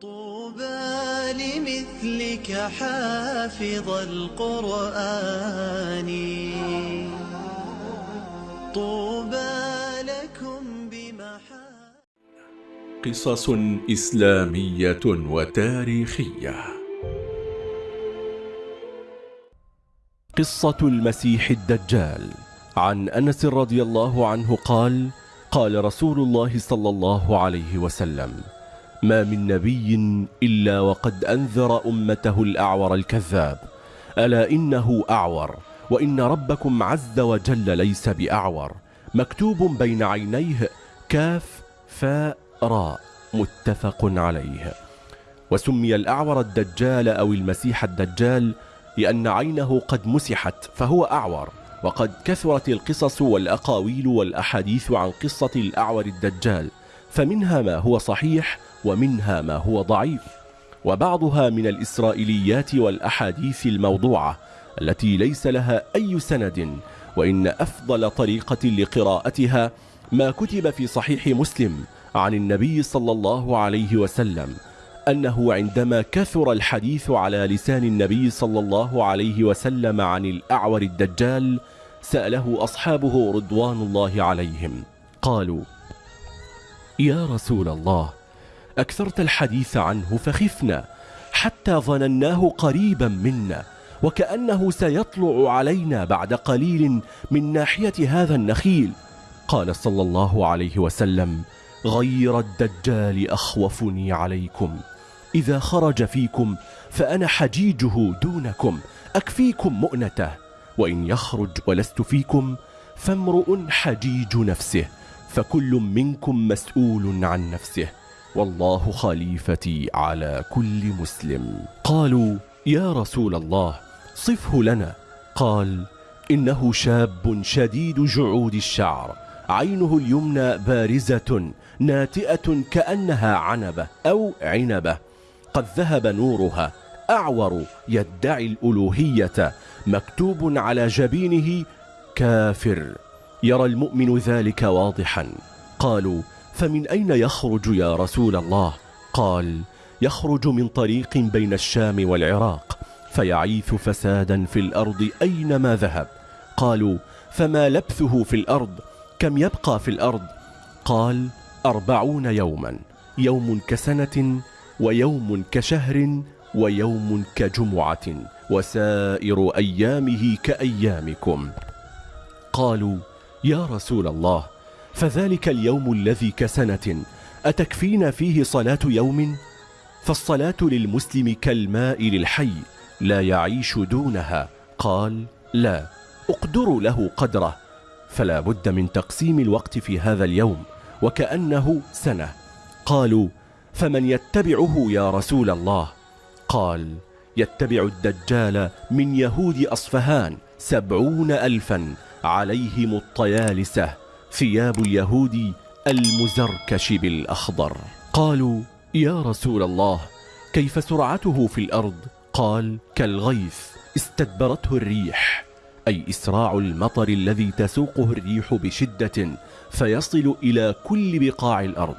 طوبى لمثلك حافظ القرآن. طوبى لكم بمحا قصص إسلامية وتاريخية. قصة المسيح الدجال. عن أنس رضي الله عنه قال قال رسول الله صلى الله عليه وسلم ما من نبي إلا وقد أنذر أمته الأعور الكذاب. ألا إنه أعور وإن ربكم عز وجل ليس بأعور. مكتوب بين عينيه كاف فاء راء متفق عليه. وسمي الأعور الدجال أو المسيح الدجال لأن عينه قد مسحت فهو أعور. وقد كثرت القصص والأقاويل والأحاديث عن قصة الأعور الدجال فمنها ما هو صحيح ومنها ما هو ضعيف. وبعضها من الإسرائيليات والأحاديث الموضوعة التي ليس لها أي سند وإن أفضل طريقة لقراءتها ما كتب في صحيح مسلم عن النبي صلى الله عليه وسلم أنه عندما كثر الحديث على لسان النبي صلى الله عليه وسلم عن الأعور الدجال سأله أصحابه رضوان الله عليهم قالوا يا رسول الله أكثرت الحديث عنه فخفنا حتى ظنناه قريبا منا وكأنه سيطلع علينا بعد قليل من ناحية هذا النخيل. قال صلى الله عليه وسلم غير الدجال أخوفني عليكم. إذا خرج فيكم فأنا حجيجه دونكم أكفيكم مؤنته. وإن يخرج ولست فيكم فامرؤ حجيج نفسه فكل منكم مسؤول عن نفسه. والله خليفتي على كل مسلم. قالوا يا رسول الله صفه لنا. قال إنه شاب شديد جعود الشعر عينه اليمنى بارزة ناتئة كأنها عنبة أو عنبة قد ذهب نورها أعور يدعي الألوهية مكتوب على جبينه كافر يرى المؤمن ذلك واضحا. قالوا فمن أين يخرج يا رسول الله؟ قال يخرج من طريق بين الشام والعراق فيعيث فسادا في الأرض أينما ذهب. قالوا فما لبثه في الأرض؟ كم يبقى في الأرض؟ قال أربعون يوما يوم كسنة ويوم كشهر ويوم كجمعة وسائر أيامه كأيامكم. قالوا يا رسول الله فذلك اليوم الذي كسنة. أتكفينا فيه صلاة يوم؟ فالصلاة للمسلم كالماء للحي لا يعيش دونها. قال لا اقدروا له قدره. فلا بد من تقسيم الوقت في هذا اليوم وكأنه سنة. قالوا فمن يتبعه يا رسول الله؟ قال يتبع الدجال من يهود أصفهان سبعون ألفا عليهم الطيالسة. ثياب اليهود المزركش بالأخضر قالوا يا رسول الله كيف سرعته في الأرض؟ قال كالغيث استدبرته الريح أي إسراع المطر الذي تسوقه الريح بشدة فيصل إلى كل بقاع الأرض.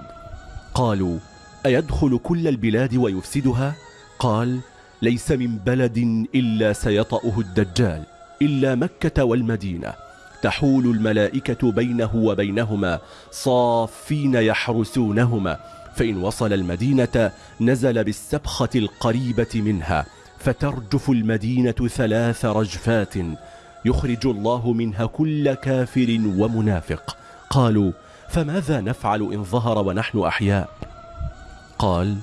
قالوا أيدخل كل البلاد ويفسدها؟ قال ليس من بلد إلا سيطأه الدجال إلا مكة والمدينة. تحول الملائكة بينه وبينهما صافين يحرسونهما فإن وصل المدينة نزل بالسبخة القريبة منها فترجف المدينة ثلاث رجفات يخرج الله منها كل كافر ومنافق. قالوا فماذا نفعل إن ظهر ونحن أحياء؟ قال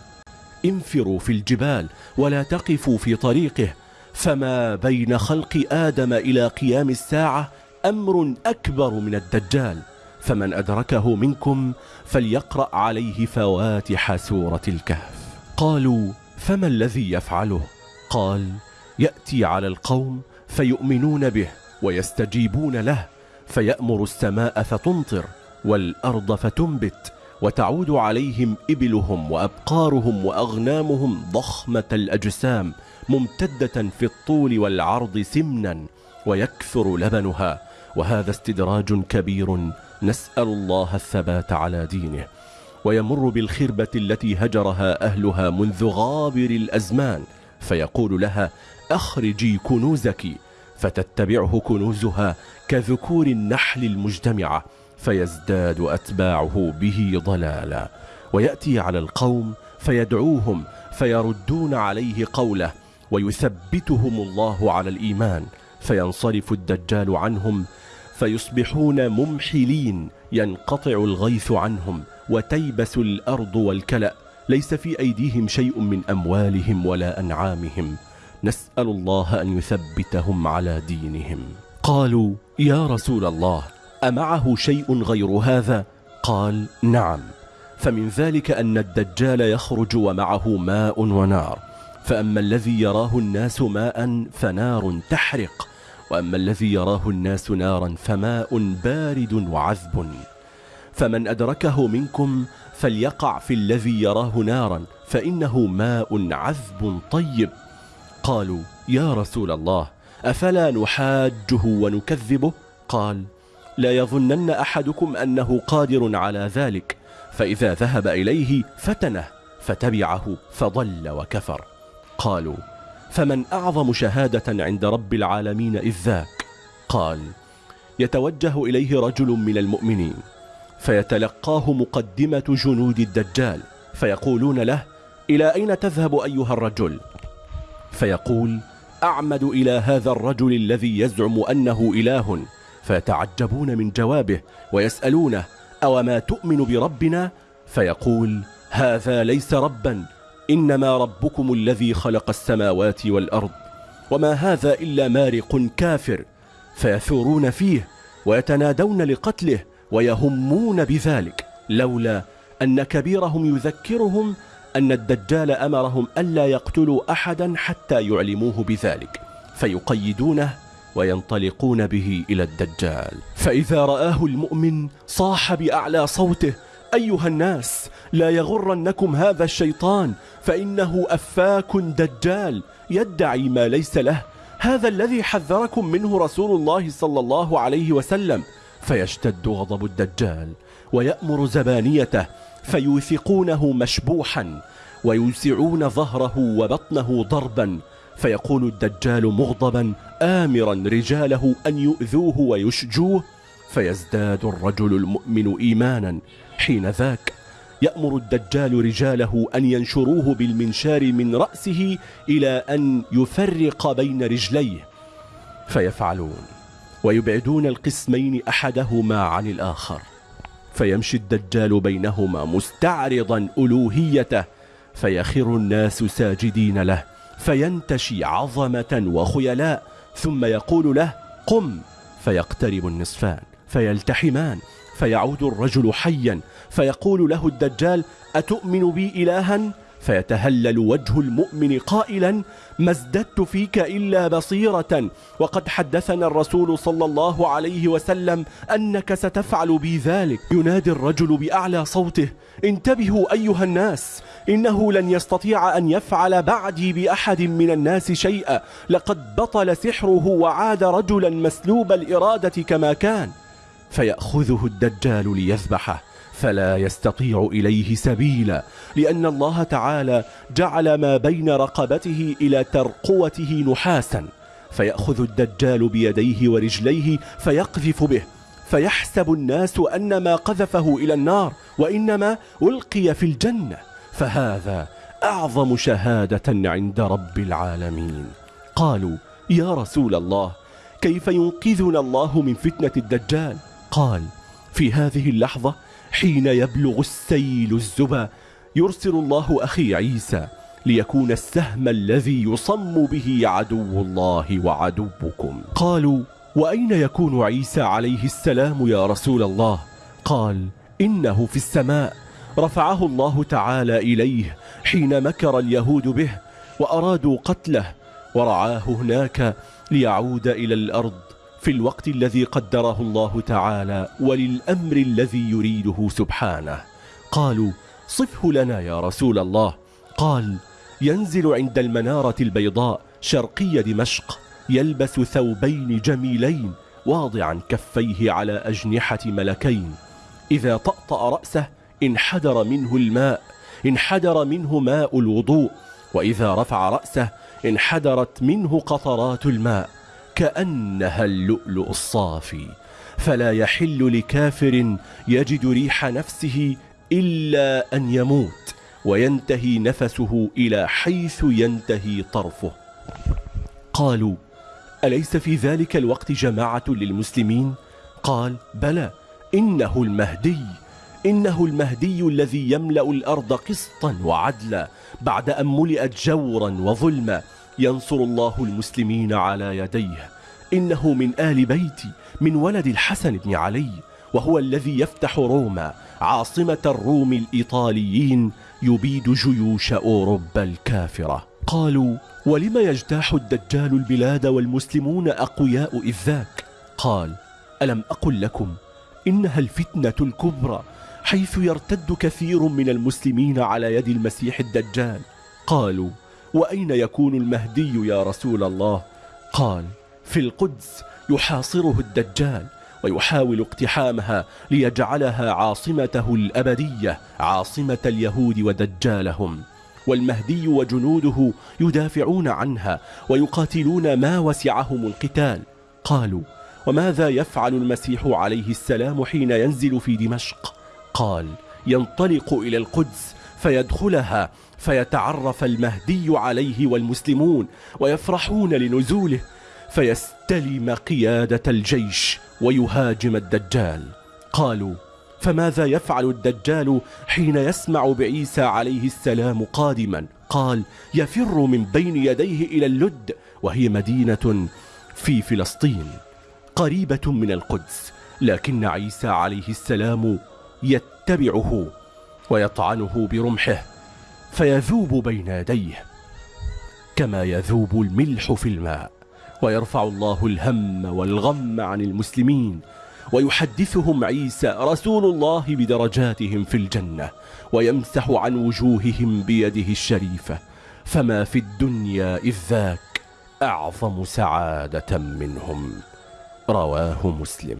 انفروا في الجبال ولا تقفوا في طريقه فما بين خلق آدم إلى قيام الساعة أمر أكبر من الدجال فمن أدركه منكم فليقرأ عليه فواتح سورة الكهف. قالوا فما الذي يفعله؟ قال يأتي على القوم فيؤمنون به ويستجيبون له فيأمر السماء فتمطر والأرض فتنبت وتعود عليهم إبلهم وأبقارهم وأغنامهم ضخمة الأجسام ممتدة في الطول والعرض سمنا ويكثر لبنها وهذا استدراج كبير نسأل الله الثبات على دينه ويمر بالخربة التي هجرها أهلها منذ غابر الأزمان فيقول لها أخرجي كنوزك فتتبعه كنوزها كذكور النحل المجتمعة فيزداد أتباعه به ضلالا ويأتي على القوم فيدعوهم فيردون عليه قوله ويثبتهم الله على الإيمان فينصرف الدجال عنهم فيصبحون ممحلين ينقطع الغيث عنهم وتيبس الأرض والكلأ. ليس في أيديهم شيء من أموالهم ولا أنعامهم. نسأل الله أن يثبتهم على دينهم. قالوا يا رسول الله أمعه شيء غير هذا؟ قال نعم. فمن ذلك أن الدجال يخرج ومعه ماء ونار. فأما الذي يراه الناس ماء فنار تحرق وأما الذي يراه الناس نارا فماء بارد وعذب. فمن أدركه منكم فليقع في الذي يراه نارا فإنه ماء عذب طيب. قالوا يا رسول الله أفلا نحاجه ونكذبه؟ قال لا يظنن أحدكم أنه قادر على ذلك فإذا ذهب إليه فتنه فتبعه فضل وكفر. قالوا فمن أعظم شهادة عند رب العالمين إذ ذاك قال يتوجه إليه رجل من المؤمنين فيتلقاه مقدمة جنود الدجال فيقولون له إلى أين تذهب أيها الرجل؟ فيقول أعمد إلى هذا الرجل الذي يزعم أنه إله فيتعجبون من جوابه ويسألونه أو ما تؤمن بربنا؟ فيقول هذا ليس ربا إنما ربكم الذي خلق السماوات والأرض وما هذا إلا مارق كافر فيثورون فيه ويتنادون لقتله ويهمون بذلك لولا أن كبيرهم يذكرهم أن الدجال أمرهم ألا يقتلوا أحدا حتى يعلموه بذلك فيقيدونه وينطلقون به إلى الدجال. فإذا رآه المؤمن صاح بأعلى صوته أيها الناس لا يغرنكم هذا الشيطان فإنه أفاك دجال يدعي ما ليس له. هذا الذي حذركم منه رسول الله صلى الله عليه وسلم. فيشتد غضب الدجال ويأمر زبانيته فيوثقونه مشبوحا ويوسعون ظهره وبطنه ضربا. فيقول الدجال مغضبا آمرا رجاله أن يؤذوه ويشجوه. فيزداد الرجل المؤمن إيمانا حين ذاك. يأمر الدجال رجاله أن ينشروه بالمنشار من رأسه إلى أن يفرق بين رجليه. فيفعلون ويبعدون القسمين أحدهما عن الآخر. فيمشي الدجال بينهما مستعرضا ألوهيته. فيخر الناس ساجدين له. فينتشي عظمة وخيلاء. ثم يقول له قم. فيقترب النصفان. فيلتحمان فيعود الرجل حيا فيقول له الدجال أتؤمن بي إلها؟ فيتهلل وجه المؤمن قائلا ما ازددت فيك إلا بصيرة. وقد حدثنا الرسول صلى الله عليه وسلم أنك ستفعل بي ذلك. ينادي الرجل بأعلى صوته انتبهوا أيها الناس إنه لن يستطيع أن يفعل بعدي بأحد من الناس شيئا. لقد بطل سحره وعاد رجلا مسلوب الإرادة كما كان. فيأخذه الدجال ليذبحه فلا يستطيع إليه سبيلا لأن الله تعالى جعل ما بين رقبته إلى ترقوته نحاسا فيأخذ الدجال بيديه ورجليه فيقذف به فيحسب الناس أن ما قذفه إلى النار وإنما ألقي في الجنة فهذا أعظم شهادة عند رب العالمين. قالوا يا رسول الله كيف ينقذنا الله من فتنة الدجال؟ قال في هذه اللحظة حين يبلغ السيل الزبا يرسل الله أخي عيسى ليكون السهم الذي يصم به عدو الله وعدوكم. قالوا وأين يكون عيسى عليه السلام يا رسول الله؟ قال إنه في السماء. رفعه الله تعالى إليه حين مكر اليهود به وأرادوا قتله ورعاه هناك ليعود إلى الأرض. في الوقت الذي قدره الله تعالى وللأمر الذي يريده سبحانه. قالوا صفه لنا يا رسول الله. قال ينزل عند المنارة البيضاء شرقي دمشق يلبس ثوبين جميلين واضعا كفيه على أجنحة ملكين. إذا طأطأ رأسه انحدر منه الماء انحدر منه ماء الوضوء وإذا رفع رأسه انحدرت منه قطرات الماء. كأنها اللؤلؤ الصافي فلا يحل لكافر يجد ريح نفسه إلا أن يموت وينتهي نفسه إلى حيث ينتهي طرفه قالوا أليس في ذلك الوقت جماعة للمسلمين؟ قال بلى إنه المهدي إنه المهدي الذي يملأ الأرض قسطا وعدلا بعد أن ملئت جورا وظلما ينصر الله المسلمين على يديه. إنه من آل بيتي من ولد الحسن بن علي وهو الذي يفتح روما عاصمة الروم الإيطاليين يبيد جيوش أوروبا الكافرة. قالوا ولم يجتاح الدجال البلاد والمسلمون أقوياء إذ ذاك قال ألم أقل لكم إنها الفتنة الكبرى حيث يرتد كثير من المسلمين على يد المسيح الدجال. قالوا وأين يكون المهدي يا رسول الله؟ قال في القدس يحاصره الدجال ويحاول اقتحامها ليجعلها عاصمته الأبدية عاصمة اليهود ودجالهم. والمهدي وجنوده يدافعون عنها ويقاتلون ما وسعهم القتال. قالوا وماذا يفعل المسيح عليه السلام حين ينزل في دمشق؟ قال ينطلق إلى القدس فيدخلها فيتعرف المهدي عليه والمسلمون ويفرحون لنزوله فيستلم قيادة الجيش ويهاجم الدجال. قالوا فماذا يفعل الدجال حين يسمع بعيسى عليه السلام قادما؟ قال يفر من بين يديه إلى اللد وهي مدينة في فلسطين قريبة من القدس لكن عيسى عليه السلام يتبعه. ويطعنه برمحه فيذوب بين يديه كما يذوب الملح في الماء ويرفع الله الهم والغم عن المسلمين ويحدثهم عيسى رسول الله بدرجاتهم في الجنة ويمسح عن وجوههم بيده الشريفة فما في الدنيا إذ ذاك أعظم سعادة منهم رواه مسلم.